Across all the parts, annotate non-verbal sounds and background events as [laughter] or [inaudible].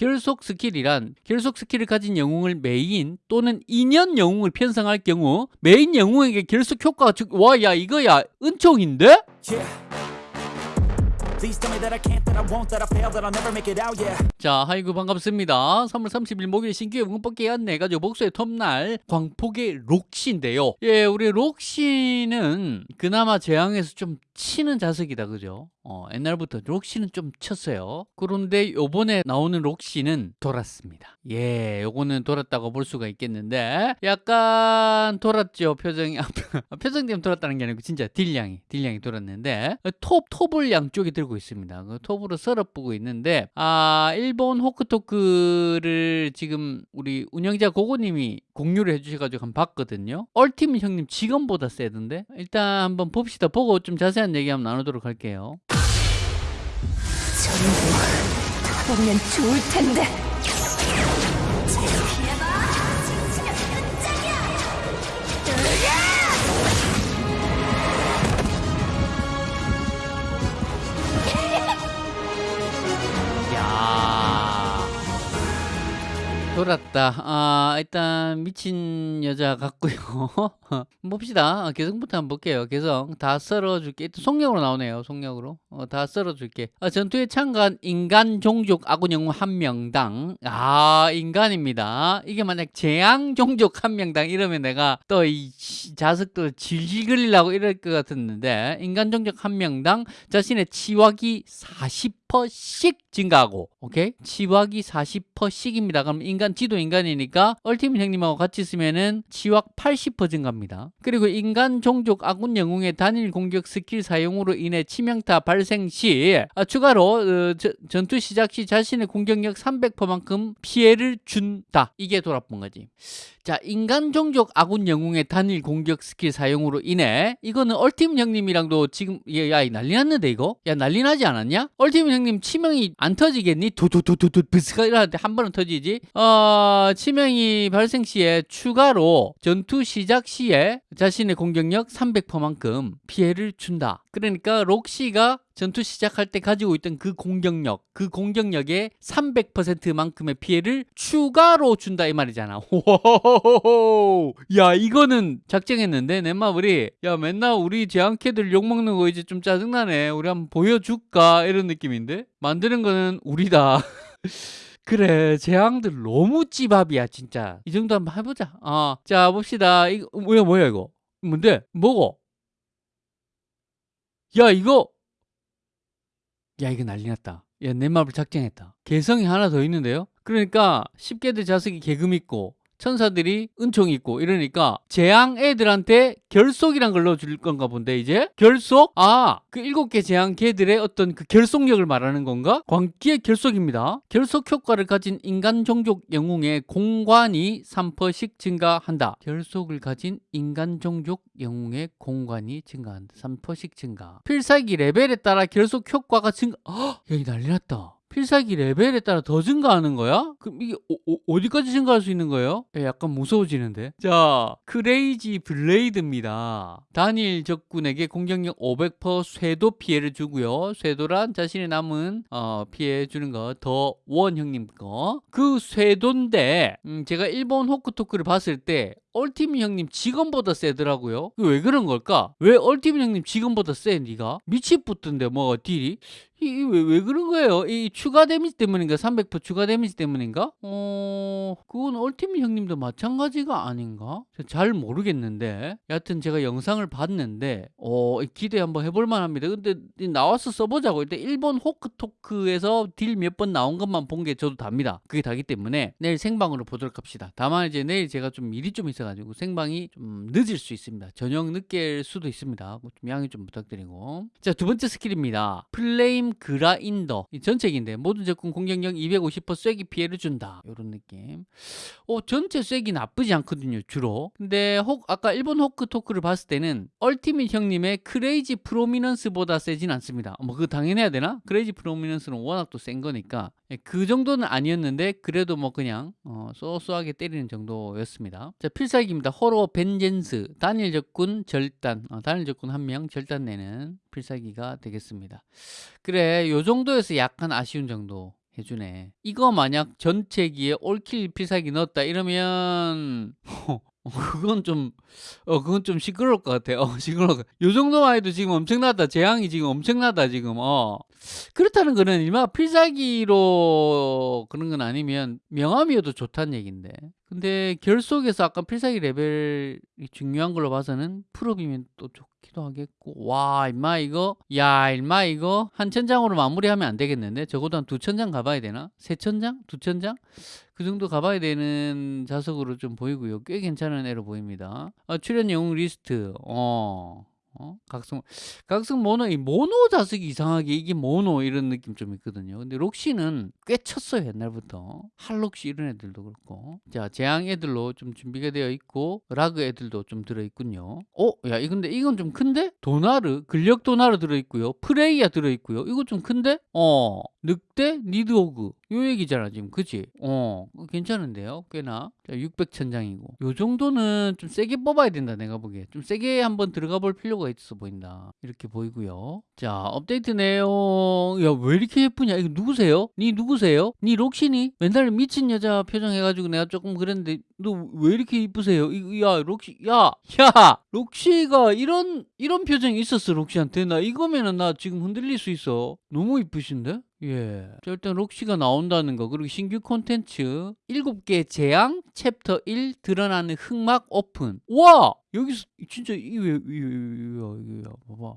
결속 스킬이란 결속 스킬을 가진 영웅을 메인 또는 인연 영웅을 편성할 경우 메인 영웅에게 결속 효과가 와야 이거야 은총인데? Yeah. 자, 하이고 반갑습니다. 3월 30일 목요일 신규 응원 뽑기 안내 가지고 목소의 톱날 광폭의 록시인데요. 예, 우리 록시는 그나마 재앙에서 좀 치는 자석이다, 그죠? 어, 옛날부터 록시는 좀 쳤어요. 그런데 요번에 나오는 록시는 돌았습니다. 예, 요거는 돌았다고 볼 수가 있겠는데 약간 돌았죠, 표정이. [laughs] 아, 표정 때문에 돌았다는 게 아니고 진짜 딜량이, 딜량이 돌았는데 톱, 톱을 양쪽에 들고 있습니다. 그 톱으로 썰어보고 있는데 아, 일본 호크토크를 지금 우리 운영자 고고님이 공유를 해주셔가지고 한번 봤거든요. 얼팀 형님 직원보다 세던데 일단 한번 봅시다. 보고 좀 자세한 얘기 한번 나누도록 할게요. 타보면 좋을 텐데. 야 돌았다. 아, 일단 미친 여자 같고요. [laughs] 봅시다. 아, 개성부터 한번 볼게요. 개성 다 썰어줄게. 또 속력으로 나오네요. 속력으로. 어, 다 썰어줄게. 아, 전투에 참가한 인간 종족 아군 영웅 한 명당. 아, 인간입니다. 이게 만약 재앙 종족 한 명당 이러면 내가 또 이 자석도 질질 끌리려고 이럴 것 같았는데 인간 종족 한 명당 자신의 치wak이 40% 씩 증가하고 오케이 치wak이 40%씩입니다. 그럼 인간 지도 인간이니까 얼티밋 형님하고 같이 쓰면은 치wak 80% 증가합니다. 그리고 인간 종족 아군 영웅의 단일 공격 스킬 사용으로 인해 치명타 발생 시 아, 추가로 어, 저- 전투 시작 시 자신의 공격력 300%만큼 피해를 준다. 이게 돌아본 거지. 자, 인간 종족 아군 영웅의 단일 공격 스킬 사용으로 인해 이거는 얼티밋 형님이랑도 지금 야, 야이 난리 났는데 이거? 야 난리 나지 않았냐? 얼티밋 형님 치명이 안 터지겠니? 두두두두두 비스가 이러는데 한 번은 터지지? 어, 치명이 발생 시에 추가로 전투 시작 시에 자신의 공격력 300%만큼 피해를 준다. 그러니까 록시가 전투 시작할 때 가지고 있던 그 공격력, 그 공격력의 300%만큼의 피해를 추가로 준다 이 말이잖아. [laughs] 야 이거는 작정했는데 내 마블이 야 맨날 우리 제안캐들 욕 먹는 거 이제 좀 짜증나네. 우리 한번 보여줄까? 이런 느낌인데? 만드는 거는 우리다. [laughs] 그래 재앙들 너무 찌밥이야 진짜. 이 정도 한번 해보자. 어, 자 봅시다. 이거 뭐야 뭐야 이거? 뭔데? 뭐고 야 이거 야 이거 난리 났다. 야내 맘을 작정했다. 개성이 하나 더 있는데요? 그러니까 10개들 자석이 개금 있고 천사들이 은총이 있고 이러니까 재앙 애들한테 결속이란 걸 넣어줄 건가 본데 이제? 결속? 아 그 일곱 개 재앙 개들의 어떤 그 결속력을 말하는 건가? 광기의 결속입니다. 결속 효과를 가진 인간 종족 영웅의 공관이 3%씩 증가한다. 결속을 가진 인간 종족 영웅의 공관이 증가한다. 3%씩 증가. 필살기 레벨에 따라 결속 효과가 증가 헉! 여기 난리 났다 필살기 레벨에 따라 더 증가하는 거야? 그럼 이게 어, 디까지 증가할 수 있는 거예요? 야, 약간 무서워지는데. 자, 크레이지 블레이드입니다. 단일 적군에게 공격력 500% 쇄도 피해를 주고요. 쇄도란 자신의 남은 어, 피해 주는 거 더 원 형님 거. 그 쇄도인데 음, 제가 일본 호크토크를 봤을 때 얼티밋 형님 직원보다 세더라고요. 왜 그런 걸까? 왜 얼티밋 형님 직원보다 세, 니가? 미치붙던데 뭐 딜이? 이 왜 왜 그런 거예요? 이 추가 데미지 때문인가? 300% 추가 데미지 때문인가? 어, 그건 ultimate 형님도 마찬가지가 아닌가? 잘 모르겠는데. 여하튼 제가 영상을 봤는데, 어, 기대 한번 해볼 만 합니다. 근데 이 나와서 써보자고. 일단 일본 호크토크에서 딜 몇 번 나온 것만 본 게 저도 답니다. 그게 다기 때문에 내일 생방으로 보도록 합시다. 다만 이제 내일 제가 좀 일이 좀 있어가지고 생방이 좀 늦을 수 있습니다. 저녁 늦게일 수도 있습니다. 좀 양해 좀 부탁드리고. 자, 두 번째 스킬입니다. flame grinder. 이 전체기인데 모든 적군 공격력 250% 쐐기 피해를 준다. 이런 느낌. 어, 전체 쐐기 나쁘지 않거든요, 주로. 근데 혹 아까 일본 호크 토크를 봤을 때는 얼티밋 형님의 크레이지 프로미넌스보다 세진 않습니다. 뭐 그거 당연해야 되나? 크레이지 프로미넌스는 워낙 또 센 거니까 예, 그 정도는 아니었는데 그래도 뭐 그냥 어, 쏘쏘하게 때리는 정도였습니다. 자 필살기입니다. 호로 벤젠스 단일 적군 절단 어, 단일 적군 한 명 절단 내는 필살기가 되겠습니다. 그래 요 정도에서 약간 아쉬운 정도 해주네. 이거 만약 전체기에 올킬 필살기 넣었다 이러면 [laughs] 어, 그건 좀, 어, 그건 좀 시끄러울 것 같아. 어, 시끄러울. 요 정도만 해도 지금 엄청나다. 재앙이 지금 엄청나다, 지금. 어. 그렇다는 거는 일마 필살기로 그런 건 아니면 명함이어도 좋다는 얘기인데. 근데 결속에서 아까 필살기 레벨이 중요한 걸로 봐서는 풀업이면 또 좋 기도 하겠고. 와, 임마 이거, 야, 임마 이거 한 천장으로 마무리하면 안 되겠는데? 적어도 한 두 천장 가봐야 되나? 세 천장? 두 천장? 그 정도 가봐야 되는 자석으로 좀 보이고요. 꽤 괜찮은 애로 보입니다. 아, 출연 영웅 리스트. 어. 어? 각성 각성 모노 이 모노 자석이 이상하게 이게 모노 이런 느낌 좀 있거든요. 근데 록시는 꽤 쳤어요 옛날부터 할록시 이런 애들도 그렇고 자 재앙 애들로 좀 준비가 되어 있고 라그 애들도 좀 들어 있군요. 어, 야이 근데 이건 좀 큰데 도나르 근력 도나르 들어 있고요. 프레이야 들어 있고요. 이거 좀 큰데? 어 늑대 니드오그 요 얘기잖아 지금 그치? 어 괜찮은데요 꽤나 자 600천장이고 요 정도는 좀 세게 뽑아야 된다 내가 보기에 좀 세게 한번 들어가 볼 필요가 있어 보인다 이렇게 보이고요 자 업데이트 내용 야 왜 이렇게 예쁘냐 이거 누구세요? 니 누구세요? 니 록시니? 맨날 미친 여자 표정 해가지고 내가 조금 그랬는데 너 왜 이렇게 이쁘세요? 이- 야 록시 야야 록시가 이런 이런 표정이 있었어 록시한테 나 이거면은 나 지금 흔들릴 수 있어 너무 이쁘신데? 예. 자, 일단 록시가 나온다는 거 그리고 신규 콘텐츠 7개 재앙 챕터 1 드러나는 흑막 오픈 와 여기서 진짜 이왜 이야 이야 봐봐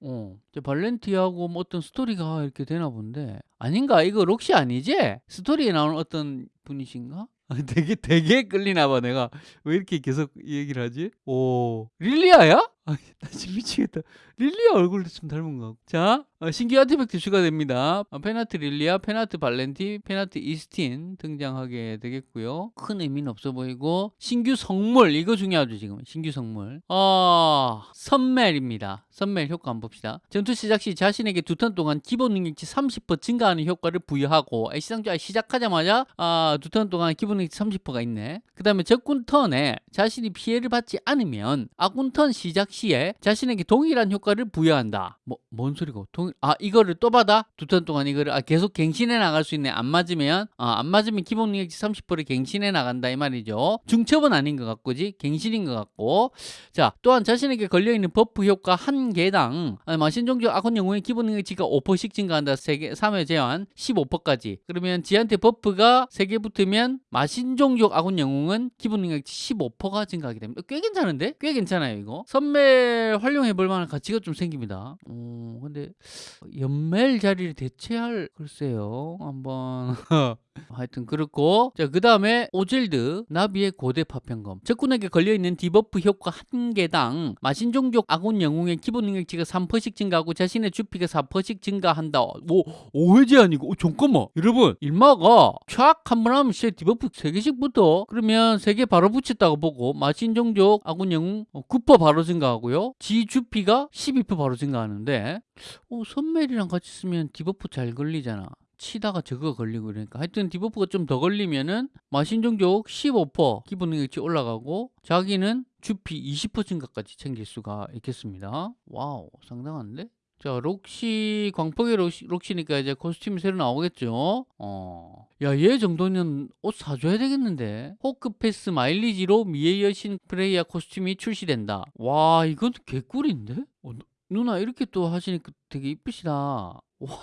어, 발렌티하고 뭐 어떤 스토리가 이렇게 되나 본데 아닌가? 이거 록시 아니지? 스토리에 나오는 어떤 분이신가? 아, [laughs] 되게 되게 끌리나 봐 내가 왜 이렇게 계속 이 얘기를 하지? 오 릴리아야? 아, 나 지금 미치겠다. 릴리아 얼굴도 좀 닮은 것 같고. 자, 어, 신규 artifact 추가됩니다. 어, 페나트 릴리아, 페나트 발렌티, 페나트 이스틴 등장하게 되겠고요. 큰 의미는 없어 보이고 신규 성물 이거 중요하죠 지금 신규 성물. 아 선멜입니다. 선멜 효과 한번 봅시다. 전투 시작 시 자신에게 두 턴 동안 기본 능력치 30% 증가하는 효과를 부여하고 아, 시상자 시작하자마자 아, 두 턴 동안 기본 능력치 30%가 있네. 그 다음에 적군 턴에 자신이 피해를 받지 않으면 아군 턴 시작 시에 자신에게 동일한 효과를 부여한다. 뭐, 뭔 소리고? 동, 아, 이거를 또 받아? 두 턴 동안 이거를, 아, 계속 갱신해 나갈 수 있네. 안 맞으면, 아, 안 맞으면 기본 능력치 30%를 갱신해 나간다. 이 말이죠. 중첩은 아닌 것 같고지? 갱신인 것 같고. 자, 또한 자신에게 걸려있는 buff 효과 한 개당, 아, 마신종족 아군 영웅의 기본 능력치가 5%씩 증가한다. 3개, 3회 제한 15%까지. 그러면 지한테 buff가 3개 붙으면 마신종족 아군 영웅은 기본 능력치 15%가 증가하게 됩니다. 꽤 괜찮은데? 꽤 괜찮아요, 이거. 선멜 활용해 볼 만한 가치가 좀 생깁니다. 어, 근데 연멜 자리를 대체할 글쎄요. 한번 [laughs] 하여튼 그렇고 자 그 다음에 오젤드 나비의 고대 파편검. 적군에게 걸려있는 debuff 효과 한 개당 마신종족 아군 영웅의 기본 능력치가 3%씩 증가하고 자신의 주피가 4%씩 증가한다. 오 5회 제한이고? 오, 잠깐만. 여러분 일마가 촥 한 번 하면 진짜 debuff 3개씩 붙어 그러면 3개 바로 붙였다고 보고 마신종족 아군 영웅 어, 9% 바로 증가하고요. 지 주피가 12% 바로 증가하는데 오 선멜이랑 같이 쓰면 debuff 잘 걸리잖아 치다가 저거 걸리고 그러니까 하여튼 debuff가 좀 더 걸리면은 마신종족 15% 기본 능력치 올라가고 자기는 주피 20% 증가까지 챙길 수가 있겠습니다. 와우 상당한데? 자 록시 광폭의 록시, 록시니까 이제 코스튬이 새로 나오겠죠. 어. 야얘 정도는 옷 사줘야 되겠는데. 호크패스 마일리지로 미의 여신 프레이야 코스튬이 출시된다. 와 이건 개꿀인데? 어, 누- 누나 이렇게 또 하시니까 되게 이쁘시다. [laughs] 와.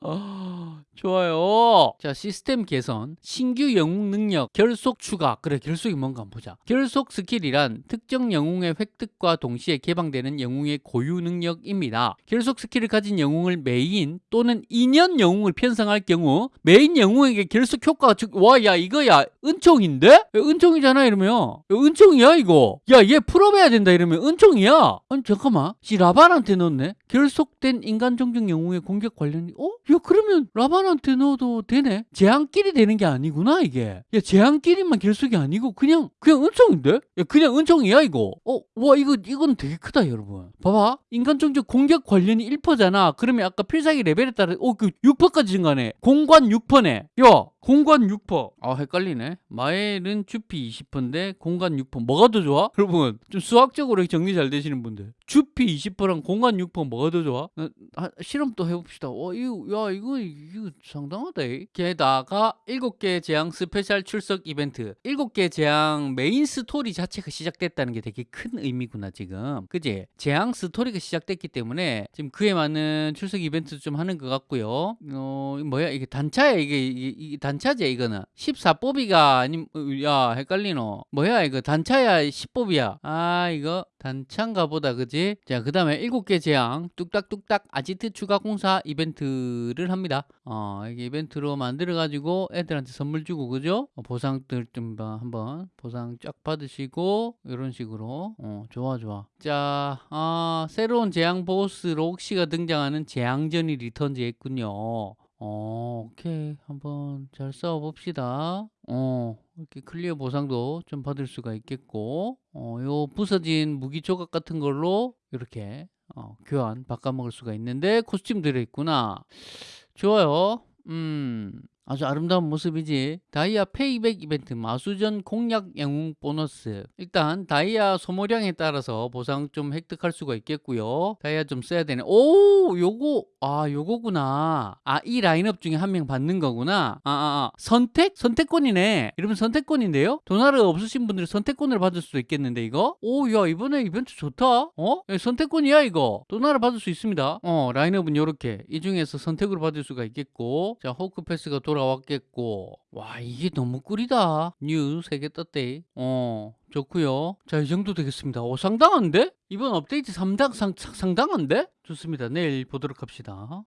아, 좋아요. 자, 시스템 개선, 신규 영웅 능력, 결속 추가. 그래, 결속이 뭔가 한번 보자. 결속 스킬이란 특정 영웅의 획득과 동시에 개방되는 영웅의 고유 능력입니다. 결속 스킬을 가진 영웅을 메인 또는 인연 영웅을 편성할 경우 메인 영웅에게 결속 효과가 주... 와, 야, 이거야. 은총인데? 야, 은총이잖아, 이러면. 야, 은총이야, 이거. 야, 얘 full up해야 된다, 이러면 은총이야. 아니, 잠깐만. 지 라반한테 넣었네? 결속된 인간 종족 영웅의 공격 관련이, 어? 야, 그러면 라반한테 넣어도 되네? 재앙끼리 되는 게 아니구나, 이게. 야, 재앙끼리만 결속이 아니고, 그냥, 그냥 은총인데? 야, 그냥 은총이야, 이거. 어, 와, 이거, 이건 되게 크다, 여러분. 봐봐. 인간 종족 공격 관련이 1%잖아. 그러면 아까 필살기 레벨에 따라, 어, 그 6%까지 증가네. 공관 6%네. 야, 공간 6%. 아, 헷갈리네. 마엘은 주피 20%인데 공간 6%. 뭐가 더 좋아? 여러분, 좀 수학적으로 정리 잘 되시는 분들. 주피 20%랑 공간 6% 뭐가 더 좋아? 어, 아, 실험 또 해봅시다. 와, 이거, 야, 이거, 이거 상당하다. 이. 게다가 7개 재앙 스페셜 출석 이벤트. 7개 재앙 메인 스토리 자체가 시작됐다는 게 되게 큰 의미구나, 지금. 그지? 재앙 스토리가 시작됐기 때문에 지금 그에 맞는 출석 이벤트 좀 하는 것 같고요. 어, 뭐야, 이게 단차야, 이게, 이게, 이게 단 차지, 이거는. 14뽑이가 아님, 어, 야, 헷갈리노. 뭐야, 이거 단차야, 10뽑이야. 아, 이거 단차인가 보다, 그지? 자, 그 다음에 7개 재앙, 뚝딱뚝딱 아지트 추가 공사 이벤트를 합니다. 어, 이게 이벤트로 만들어 가지고 애들한테 선물 주고, 그죠? 어, 보상들 좀 봐, 한번 보상 쫙 받으시고, 이런 식으로. 어, 좋아, 좋아. 자, 아, 새로운 재앙 보스 록시가 등장하는 재앙전이 returns 했군요. 어, 오케이. 한번 잘 싸워봅시다. 어, 이렇게 clear 보상도 좀 받을 수가 있겠고, 어, 요 부서진 무기 조각 같은 걸로 이렇게 어, 교환 바꿔먹을 수가 있는데 코스튬 들어있구나. 좋아요. 음, 아주 아름다운 모습이지. 다이아 payback 이벤트 마수전 공략 영웅 보너스. 일단 다이아 소모량에 따라서 보상 좀 획득할 수가 있겠고요. 다이아 좀 써야 되네. 오, 요거 아, 요거구나. 아, 이 라인업 중에 한 명 받는 거구나. 아, 아, 아. 선택? 선택권이네. 이러면 선택권인데요? 도나르 없으신 분들은 선택권을 받을 수도 있겠는데 이거? 오, 야, 이번에 이벤트 좋다. 어? 야, 선택권이야 이거. 도나르 받을 수 있습니다. 어, 라인업은 요렇게. 이 중에서 선택으로 받을 수가 있겠고. 자, 호크 패스가 돌아 왔겠고. 와, 이게 너무 꿀이다. new 3개 떴대. 어, 좋고요. 자, 이 정도 되겠습니다. 오, 상당한데? 이번 업데이트 상당, 상, 상당한데? 좋습니다. 내일 보도록 합시다.